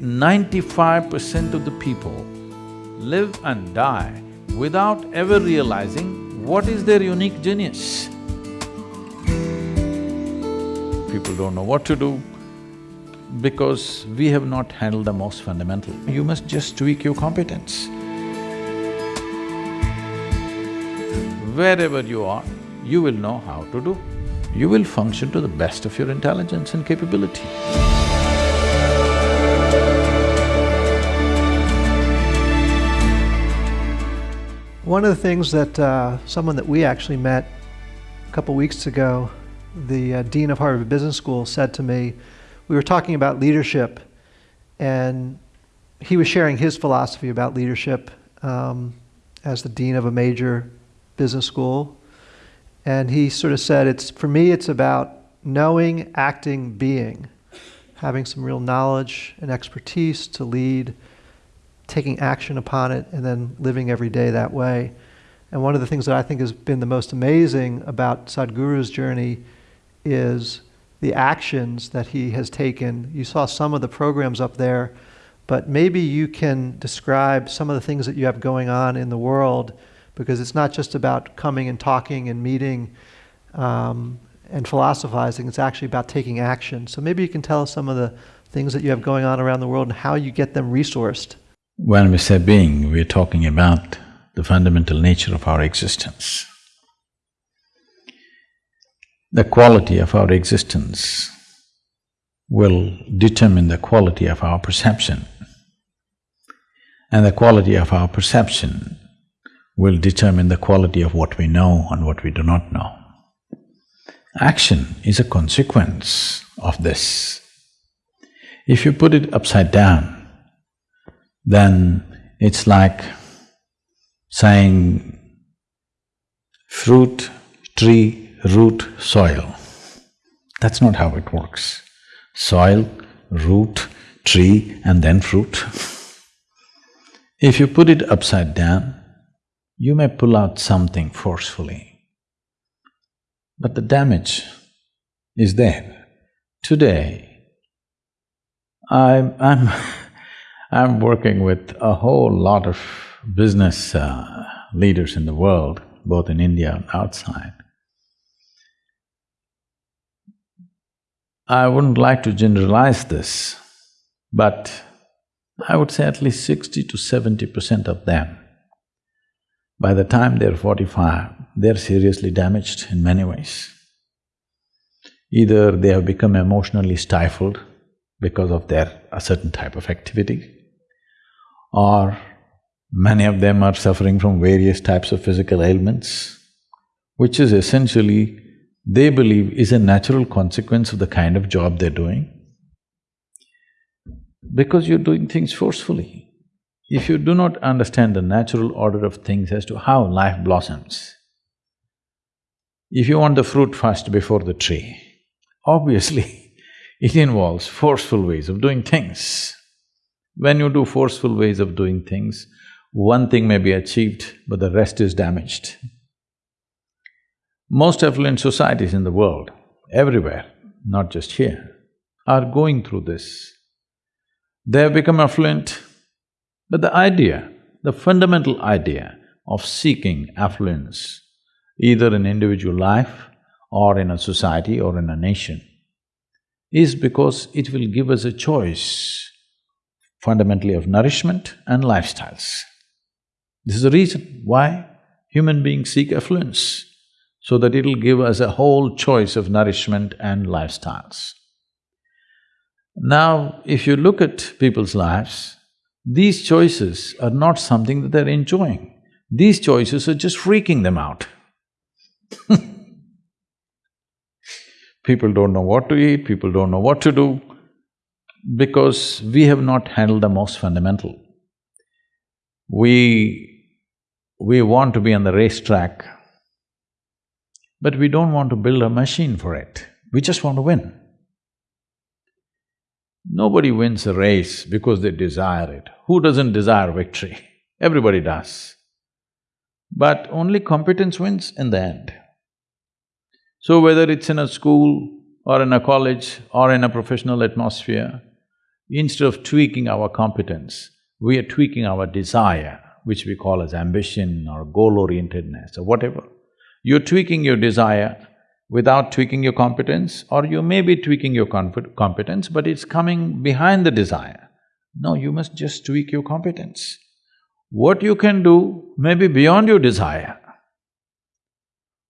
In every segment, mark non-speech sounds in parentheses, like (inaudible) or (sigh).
Ninety-five percent of the people live and die without ever realizing what is their unique genius. People don't know what to do because we have not handled the most fundamental. You must just tweak your competence. Wherever you are, you will know how to do. You will function to the best of your intelligence and capability. One of the things that uh, someone that we actually met a couple weeks ago, the uh, Dean of Harvard Business School said to me, we were talking about leadership and he was sharing his philosophy about leadership um, as the Dean of a major business school. And he sort of said, it's, for me, it's about knowing, acting, being, having some real knowledge and expertise to lead, taking action upon it, and then living every day that way. And one of the things that I think has been the most amazing about Sadhguru's journey is the actions that he has taken. You saw some of the programs up there, but maybe you can describe some of the things that you have going on in the world because it's not just about coming and talking and meeting um, and philosophizing, it's actually about taking action. So maybe you can tell us some of the things that you have going on around the world and how you get them resourced. When we say being, we're talking about the fundamental nature of our existence. The quality of our existence will determine the quality of our perception. And the quality of our perception will determine the quality of what we know and what we do not know. Action is a consequence of this. If you put it upside down, then it's like saying fruit, tree, root, soil. That's not how it works. Soil, root, tree and then fruit. If you put it upside down, you may pull out something forcefully, but the damage is there. Today, I'm… I'm (laughs) I'm working with a whole lot of business uh, leaders in the world, both in India and outside. I wouldn't like to generalize this, but I would say at least sixty to seventy percent of them by the time they're forty-five, they're seriously damaged in many ways. Either they have become emotionally stifled because of their a certain type of activity, or many of them are suffering from various types of physical ailments, which is essentially, they believe is a natural consequence of the kind of job they're doing. Because you're doing things forcefully. If you do not understand the natural order of things as to how life blossoms, if you want the fruit first before the tree, obviously (laughs) it involves forceful ways of doing things. When you do forceful ways of doing things, one thing may be achieved, but the rest is damaged. Most affluent societies in the world, everywhere, not just here, are going through this. They have become affluent but the idea, the fundamental idea of seeking affluence, either in individual life or in a society or in a nation, is because it will give us a choice fundamentally of nourishment and lifestyles. This is the reason why human beings seek affluence, so that it'll give us a whole choice of nourishment and lifestyles. Now, if you look at people's lives, these choices are not something that they're enjoying. These choices are just freaking them out (laughs) People don't know what to eat, people don't know what to do, because we have not handled the most fundamental. We… we want to be on the racetrack, but we don't want to build a machine for it, we just want to win. Nobody wins a race because they desire it. Who doesn't desire victory? Everybody does. But only competence wins in the end. So whether it's in a school or in a college or in a professional atmosphere, instead of tweaking our competence, we are tweaking our desire, which we call as ambition or goal-orientedness or whatever. You're tweaking your desire without tweaking your competence, or you may be tweaking your competence, but it's coming behind the desire. No, you must just tweak your competence. What you can do may be beyond your desire,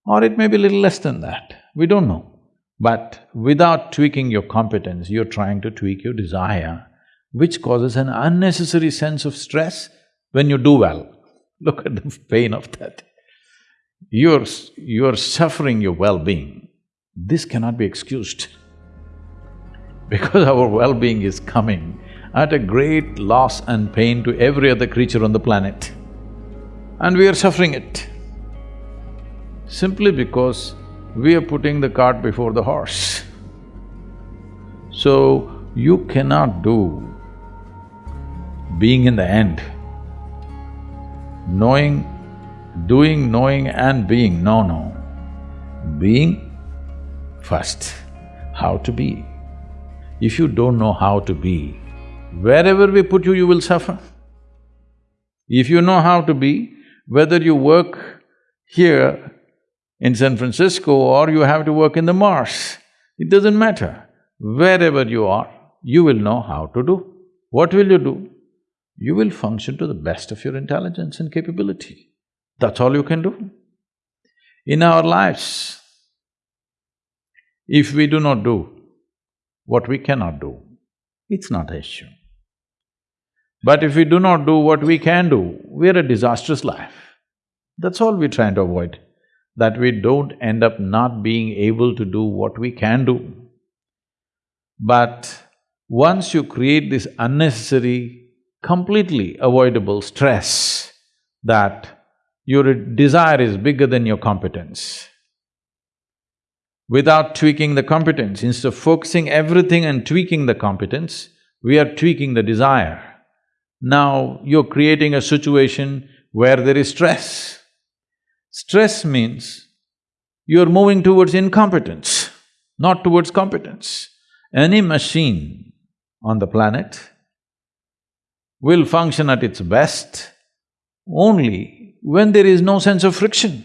or it may be little less than that, we don't know. But without tweaking your competence, you're trying to tweak your desire, which causes an unnecessary sense of stress when you do well. (laughs) Look at the pain of that. You're… you're suffering your well-being. This cannot be excused (laughs) because our well-being is coming at a great loss and pain to every other creature on the planet. And we are suffering it simply because we are putting the cart before the horse. So, you cannot do being in the end. Knowing, doing, knowing and being, no, no. Being first, how to be. If you don't know how to be, wherever we put you, you will suffer. If you know how to be, whether you work here in San Francisco or you have to work in the Mars, it doesn't matter. Wherever you are, you will know how to do. What will you do? You will function to the best of your intelligence and capability. That's all you can do. In our lives, if we do not do what we cannot do, it's not an issue. But if we do not do what we can do, we're a disastrous life. That's all we're trying to avoid that we don't end up not being able to do what we can do. But once you create this unnecessary, completely avoidable stress that your desire is bigger than your competence, without tweaking the competence, instead of focusing everything and tweaking the competence, we are tweaking the desire. Now you're creating a situation where there is stress. Stress means you're moving towards incompetence, not towards competence. Any machine on the planet will function at its best only when there is no sense of friction.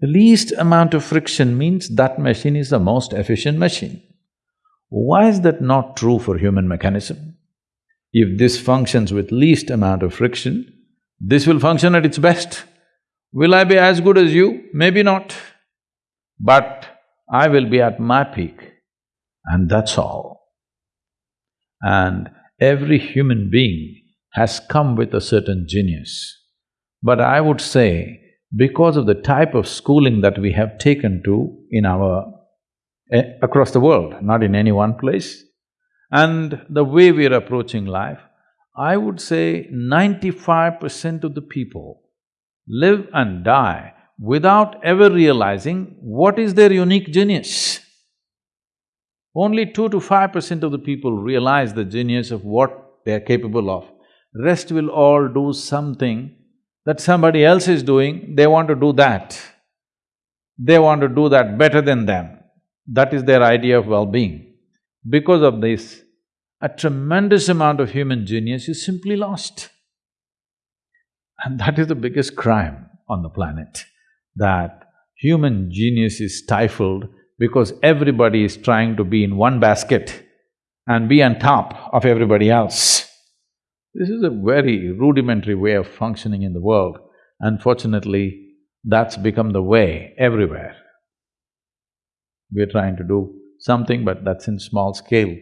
The least amount of friction means that machine is the most efficient machine. Why is that not true for human mechanism? If this functions with least amount of friction, this will function at its best. Will I be as good as you? Maybe not. But I will be at my peak and that's all. And every human being has come with a certain genius. But I would say, because of the type of schooling that we have taken to in our… Eh, across the world, not in any one place, and the way we are approaching life, I would say ninety-five percent of the people live and die without ever realizing what is their unique genius. Only two to five percent of the people realize the genius of what they're capable of. Rest will all do something that somebody else is doing, they want to do that. They want to do that better than them. That is their idea of well-being. Because of this, a tremendous amount of human genius is simply lost. And that is the biggest crime on the planet, that human genius is stifled because everybody is trying to be in one basket and be on top of everybody else. This is a very rudimentary way of functioning in the world. Unfortunately, that's become the way everywhere. We're trying to do something, but that's in small scale.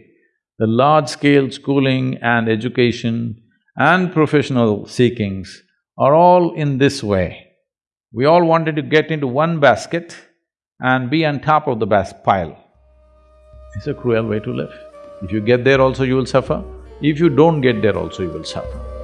The large-scale schooling and education and professional seekings are all in this way. We all wanted to get into one basket and be on top of the bas pile. It's a cruel way to live. If you get there also, you will suffer. If you don't get there also, you will suffer.